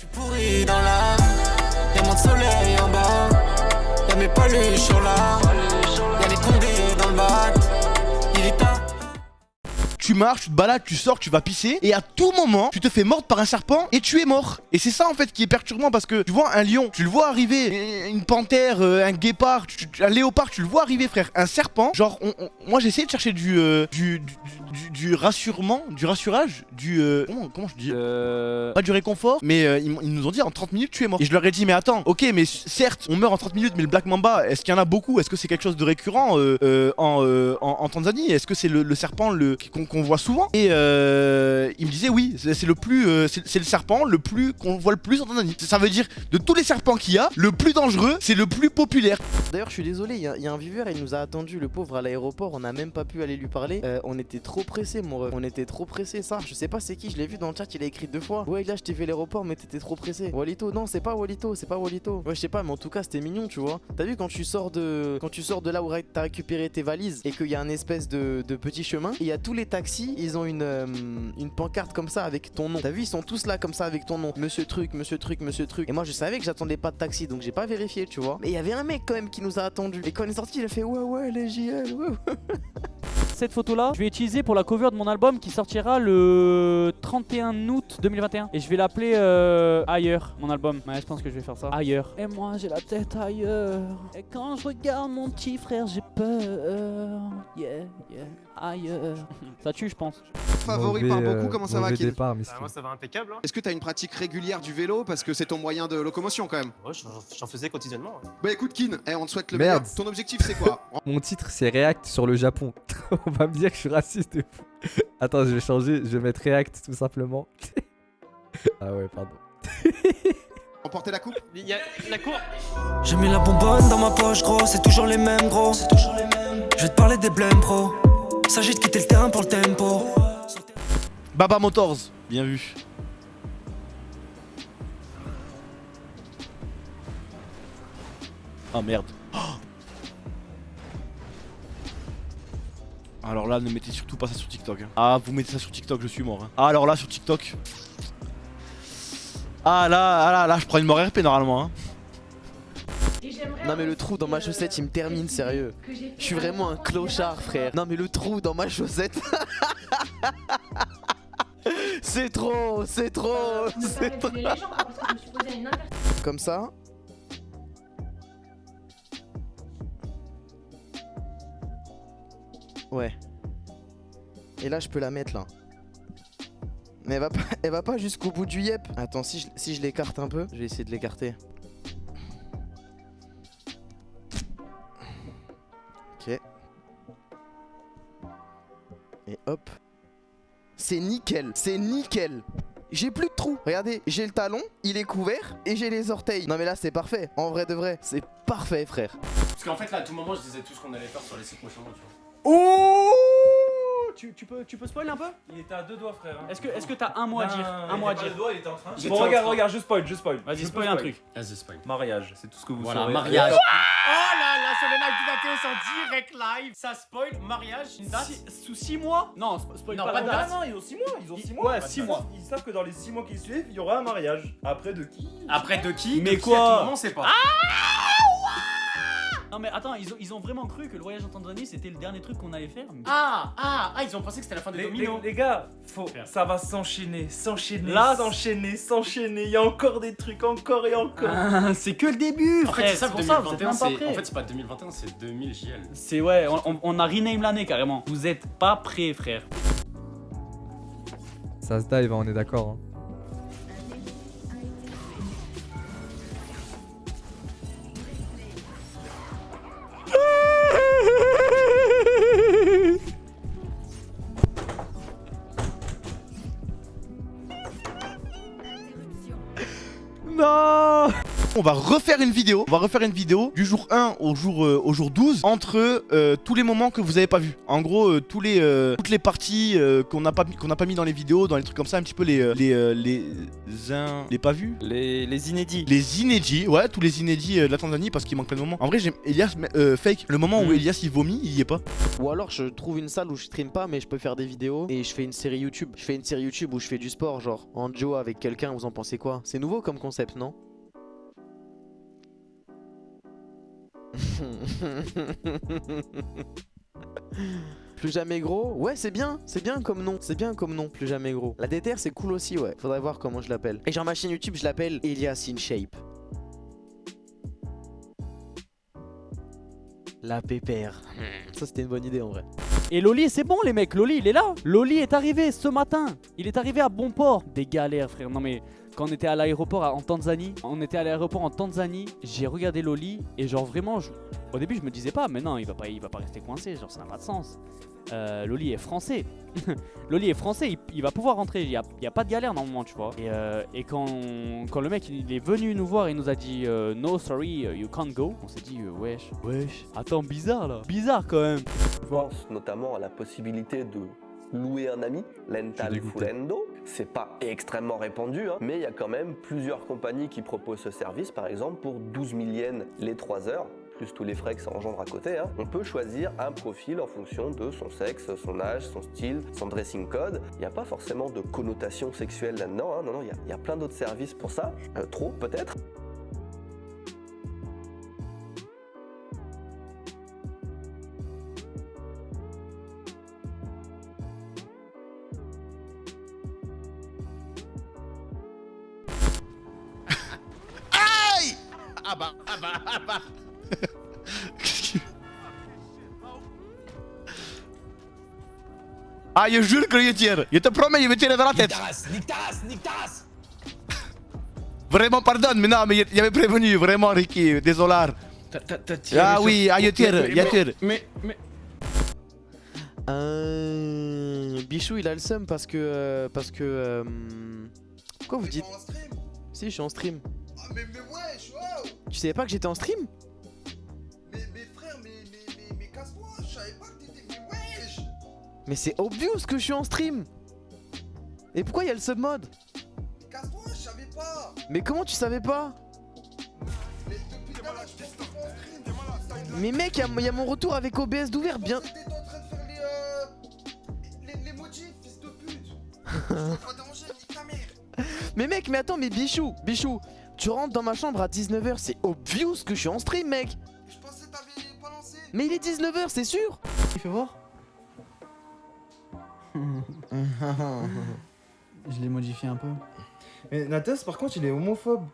suis pourri dans l'âme, y'a mon soleil en bas, y'a mes paluches là, tu marches, tu te balades, tu sors, tu vas pisser, et à tout moment, tu te fais mordre par un serpent et tu es mort. Et c'est ça en fait qui est perturbant parce que tu vois un lion, tu le vois arriver, une panthère, euh, un guépard, un léopard, tu le vois arriver, frère. Un serpent, genre, on- on- moi j'ai essayé de chercher du, euh, du, du, du- du rassurement, du rassurage, du. euh, comment, comment je dis? Euh... pas du réconfort, mais euh, ils, nous ont dit en 30 minutes tu es mort. Et je leur ai dit mais attends, ok mais certes on meurt en 30 minutes mais le Black Mamba, est-ce qu'il y en a beaucoup? Est-ce que c'est quelque chose de récurrent euh, euh, en, euh, en, en Tanzanie? Est-ce que c'est le, le serpent le- qu'on voit souvent Et euh, ils me disaient oui, c'est le plus, euh, c'est le serpent le plus qu'on voit le plus en. Ça veut dire de tous les serpents qu'il y a, le plus dangereux, c'est le plus populaire. D'ailleurs, je suis désolé, il y, a- il un viewer, il nous a attendu, le pauvre, à l'aéroport. On n'a même pas pu aller lui parler. Euh, on était trop pressé, mon ref. On était trop pressé, ça. Je sais pas c'est qui, je l'ai vu dans le chat, il a écrit deux fois. Ouais, là, je t'ai fait l'aéroport, mais t'étais trop pressé. Walito, non, c'est pas Walito, c'est pas Walito. Ouais, je sais pas, mais en tout cas, c'était mignon, tu vois. T'as vu quand tu sors de quand tu sors de là où t'as récupéré tes valises et qu'il y a un espèce de, de petit chemin, il y a tous les taxis, ils ont une, euh, une pancarte comme ça avec ton nom. T'as vu, ils sont tous là comme ça avec ton nom. Monsieur truc, monsieur truc, monsieur truc. Et moi, je savais que j'attendais pas de taxi, donc j'ai pas vérifié, tu vois. Mais il y avait un mec quand même qui nous a attendu. Et quand on est sorti, il a fait ouais, ouais, les JL, ouais, ouais. Cette photo là, je vais utiliser pour la cover de mon album qui sortira le 31 août 2021. Et je vais l'appeler euh, Ailleurs, mon album. Ouais, je pense que je vais faire ça. Ailleurs. Et moi j'ai la tête ailleurs. Et quand je regarde mon petit frère, j'ai peur. Yeah, yeah, ailleurs. ça tue, je pense. Favori par beaucoup, comment ça va Kin départ, Bah, miskin. moi ça va impeccable. Hein. Est-ce que t'as une pratique régulière du vélo? Parce que c'est ton moyen de locomotion quand même Ouais, j'en- faisais quotidiennement. Bah écoute Kin, eh, on te souhaite le Merde. meilleur. Ton objectif c'est quoi? Mon titre c'est React sur le Japon. On va me dire que je suis raciste de fou. Attends, je vais changer, je vais mettre React tout simplement. ah ouais, pardon. Remporter la coupe? Il y a la cour. J'ai mis la bonbonne dans ma poche, gros, c'est toujours les mêmes, gros. C'est toujours les mêmes. Je vais te parler des blèmes, pro. S'agit de quitter le terrain pour le tempo. Baba Motors, bien vu. Oh merde. Alors là, ne mettez surtout pas ça sur TikTok. hein. Ah, vous mettez ça sur TikTok, je suis mort. hein. Ah, alors là, sur TikTok. Ah là, ah là, là, je prends une mort RP normalement. hein. Non, mais le trou dans ma chaussette, il me termine, sérieux. Je suis vraiment un clochard, frère. Non, mais le trou dans ma chaussette. c'est trop, c'est trop, c'est trop. Comme ça. Ouais. Et là, je peux la mettre là. Mais elle va pas, elle va pas jusqu'au bout du yep. Attends, si je, si je l'écarte un peu, je vais essayer de l'écarter. Ok. Et hop. C'est nickel, c'est nickel. J'ai plus de trous. Regardez, j'ai le talon, il est couvert et j'ai les orteils. Non mais là c'est parfait. En vrai de vrai, c'est parfait frère. Parce qu'en fait là à tout moment je disais tout ce qu'on allait faire sur les sites prochainement tu vois. Oh tu, tu peux, tu peux spoil un peu? Il était à deux doigts, frère. hein. Est-ce que est-ce que t'as un mot à dire? Un mot à dire. doigt, il était en train. Bon, regarde, train. regarde, je spoil, je spoil. Vas-y, spoil un truc. Vas-y spoil. Mariage, c'est tout ce que vous Voilà, saurez. mariage. Oh là là, sur le live du Mathéo, c'est en direct live. Ça spoil, mariage, une date. Si- sous 6 mois? Non, sp- spoil Non, pas, de date. Non, non, ils ont 6 mois, ils ont 6 Ils- mois. ouais, six date. mois. Ils savent que dans les 6 mois qui suivent, il y aura un mariage. Après de qui? Après de qui? Mais De qui, quoi tout moment, on sait pas. Non mais attends, ils ont, ils ont vraiment cru que le voyage en Tanzanie c'était le dernier truc qu'on allait faire mais- Ah, ah, ah, ils ont pensé que c'était la fin des les, dominos. les- les gars, faut, ça va s'enchaîner, s'enchaîner, Là, s'enchaîner, s'enchaîner. Il y a encore des trucs, encore et encore. Ah, c'est que le début En fait, frère, c'est ça, pour ça, vous êtes 2021, même pas. En fait, c'est pas 2021, c'est 2000 JL. C'est ouais, on, on- on a rename l'année carrément. Vous êtes pas prêts frère. Ça se dive, hein, on est d'accord. hein. On va refaire une vidéo, on va refaire une vidéo du jour 1 au jour, euh, au jour 12 entre euh, tous les moments que vous avez pas vu. En gros, euh, tous les, euh, toutes les parties euh, qu'on n'a pas, qu'on n'a pas mis dans les vidéos, dans les trucs comme ça, un petit peu les, euh, les, euh, les, in- les pas vus Les, les inédits. les inédits, ouais, tous les inédits euh, de la Tanzanie parce qu'il manque plein de moments. En vrai, j'aime Elias mais, euh, fake. Le moment où Mm. Elias il vomit, il y est pas. Ou alors je trouve une salle où je stream pas mais je peux faire des vidéos et je fais une série YouTube. Je fais une série YouTube où je fais du sport genre en duo avec quelqu'un, vous en pensez quoi? C'est nouveau comme concept, non? Plus jamais gros Ouais c'est bien, c'est bien comme nom, c'est bien comme nom, plus jamais gros. La déterre c'est cool aussi ouais, faudrait voir comment je l'appelle. Et genre ma chaîne YouTube je l'appelle Elias in La pépère. Ça c'était une bonne idée en vrai. Et Loli, c'est bon les mecs, Loli il est là. Loli est arrivé ce matin. Il est arrivé à bon port. Des galères frère. Non mais quand on était à l'aéroport en Tanzanie, on était à l'aéroport en Tanzanie, j'ai regardé Loli et genre vraiment, je- au début je me disais pas, mais non il va pas, il va pas rester coincé, genre ça n'a pas de sens. Euh, Loli est français. Loli est français, il, il va pouvoir rentrer, il y a, il y a pas de galère normalement, tu vois. Et, euh, et quand, quand le mec il est venu nous voir et il nous a dit euh, no sorry, uh, you can't go, on s'est dit euh, wesh, wesh. Attends, bizarre là, bizarre quand même. Je pense notamment à la possibilité de louer un ami, Lental dégoûté. Fulendo. C'est pas extrêmement répandu, hein, mais il y a quand même plusieurs compagnies qui proposent ce service. Par exemple, pour 12 000 yens les 3 heures, tous les frais que ça engendre à côté, hein, on peut choisir un profil en fonction de son sexe, son âge, son style, son dressing code. Il n'y a pas forcément de connotation sexuelle là-dedans. hein, non, non, il y a- plein d'autres services pour ça. Euh, trop, peut-être. Ah bah, ah bah, ah bah. Ah, je jure que je tire. Je te promets, je vais tirer dans la tête. Race Vraiment, pardonne, mais non, mais il avait prévenu, vraiment, Ricky, désolé. Ah oui, ah, je tire, je tire. Mais, mais. Euh... Bichou il a le seum parce que... euh, parce que... euh, Pourquoi vous dites... Si je suis en stream. Ah, mais, mais wesh, wow Tu savais pas que j'étais en stream? Mais c'est obvious que je suis en stream. Et pourquoi il y a le sub mode Casse-toi, je savais pas. Mais comment tu savais pas? Mais depuis tout à l'heure, je pense que t'es pas en stream. Mais mec, il y a- il y, a mon retour avec OBS d'ouvert bien... T'étais en train de faire les... Euh... Les, les motifs, fils de pute. Je vais pas déranger, nique ta mère. Mais mec, mais attends, mais Bichou, Bichou, tu rentres dans ma chambre à 19h, c'est obvious que je suis en stream, mec. Je pensais que t'avais pas lancé. Mais il est 19h, c'est sûr. Il fait voir Je l'ai modifié un peu. Mais Natas, par contre, il est homophobe.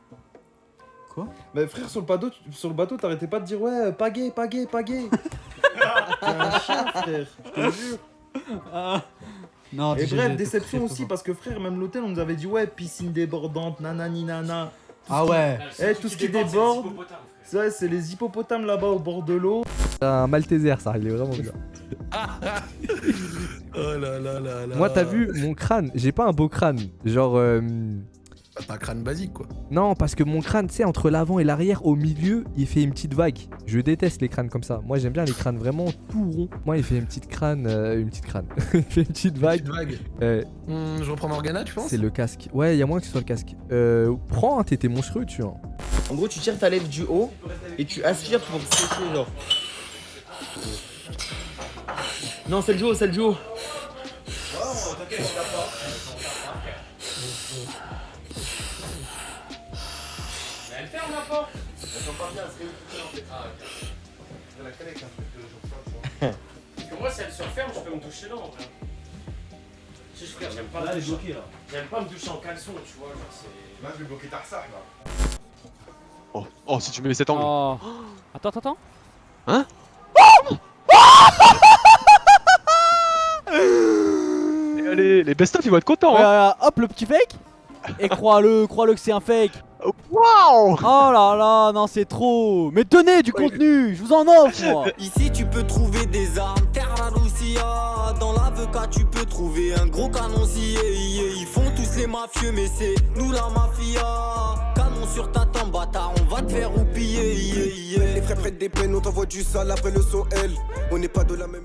Quoi? Bah, frère, sur le bateau, tu- sur le bateau, t'arrêtais pas de dire ouais, pas gay, pas gay, pas gay. T'es un chien, frère, je te jure. Non, Et bref, déception aussi parce que frère, même l'hôtel, on nous avait dit ouais, piscine débordante, nanani nana. Tout Ah ouais. Eh, tout ce qui déborde, c'est les hippopotames là-bas au bord de l'eau. C'est un Malteser, ça, il est vraiment bien. Oh là là là là. Moi, t'as vu mon crâne J'ai pas un beau crâne. Genre. euh, T'as un crâne basique quoi. Non, parce que mon crâne, tu sais, entre l'avant et l'arrière, au milieu, il fait une petite vague. Je déteste les crânes comme ça. Moi, j'aime bien les crânes vraiment tout ronds. Moi, il fait une petite crâne. euh, une petite crâne. il fait une petite vague. Petite vague. Euh, Hmm, je reprends Morgana, tu penses? C'est le casque. Ouais, il y a moins que ce soit le casque. Euh, prends un tété monstrueux, tu vois. En gros, tu tires ta lèvre du haut et tu aspires pour sécher, genre. Non, c'est le duo, c'est le duo. Mais elle ferme la porte Parce que moi, si elle se referme, je peux me doucher là en vrai. Si je frère, j'aime pas Là, me elle est doucher. bloquée, là. J'aime pas me doucher en caleçon, tu vois. Genre, c'est. Là, je vais bloquer ta ressart, là. Oh, oh, si tu mets cet angle. Oh. Attends, attends, attends. Hein Les best-of ils vont être contents. Hein. hop, le petit fake. Et crois-le, crois-le que c'est un fake. Waouh Oh là là, non, c'est trop. Mais tenez du contenu, je vous en offre, moi. Ici tu peux trouver des armes, terre la Lucia Dans l'avocat tu peux trouver un gros yeah, Ils font tous les mafieux mais c'est nous la mafia Canon sur ta tombe, bâtard, on va te faire roupiller. yeah, yeah. Les frères prennent des peines, on t'envoie du sale après le son L. On n'est pas de la même.